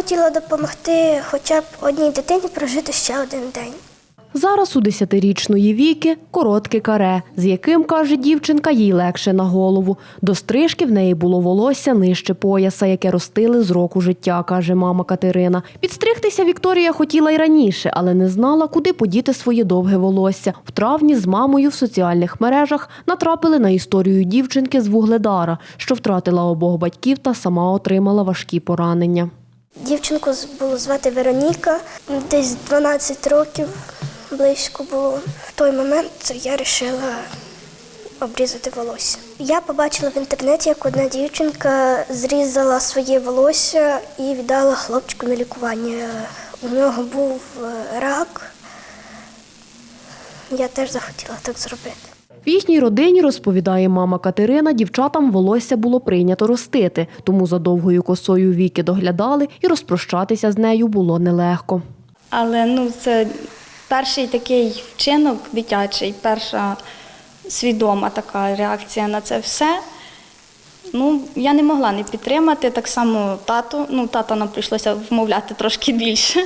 хотіла допомогти хоча б одній дитині прожити ще один день. Зараз у десятирічної віки коротке каре, з яким, каже дівчинка, їй легше на голову. До стрижки в неї було волосся нижче пояса, яке ростили з року життя, каже мама Катерина. Підстригтися Вікторія хотіла й раніше, але не знала, куди подіти своє довге волосся. В травні з мамою в соціальних мережах натрапили на історію дівчинки з Вугледара, що втратила обох батьків та сама отримала важкі поранення. Дівчинку було звати Вероніка, десь 12 років близько було. В той момент я вирішила обрізати волосся. Я побачила в інтернеті, як одна дівчинка зрізала своє волосся і віддала хлопчику на лікування. У нього був е, рак. Я теж захотіла так зробити. В їхній родині, розповідає мама Катерина, дівчатам волосся було прийнято ростити, тому за довгою косою віки доглядали і розпрощатися з нею було нелегко. Але ну, це перший такий вчинок дитячий, перша свідома така реакція на це все. Ну, я не могла не підтримати. Так само тату. Ну, тата нам прийшлося вмовляти трошки більше,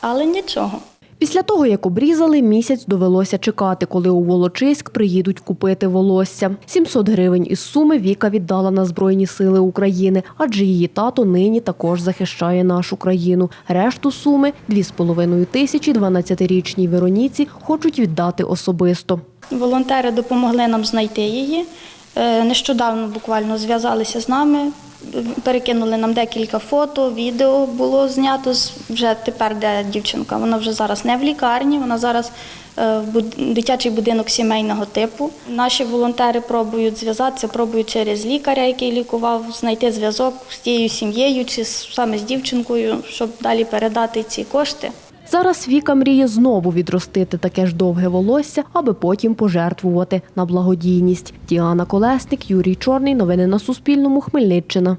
але нічого. Після того, як обрізали, місяць довелося чекати, коли у Волочиськ приїдуть купити волосся. 700 гривень із суми Віка віддала на Збройні сили України, адже її тато нині також захищає нашу країну. Решту суми – 2,5 тисячі 12-річній Вероніці хочуть віддати особисто. Волонтери допомогли нам знайти її. Е, Нещодавно буквально зв'язалися з нами, перекинули нам декілька фото, відео було знято вже тепер, де дівчинка. Вона вже зараз не в лікарні, вона зараз е, в дитячий будинок сімейного типу. Наші волонтери пробують зв'язатися, пробують через лікаря, який лікував, знайти зв'язок з тією сім'єю чи саме з дівчинкою, щоб далі передати ці кошти. Зараз Віка мріє знову відростити таке ж довге волосся, аби потім пожертвувати на благодійність. Діана Колесник, Юрій Чорний. Новини на Суспільному. Хмельниччина.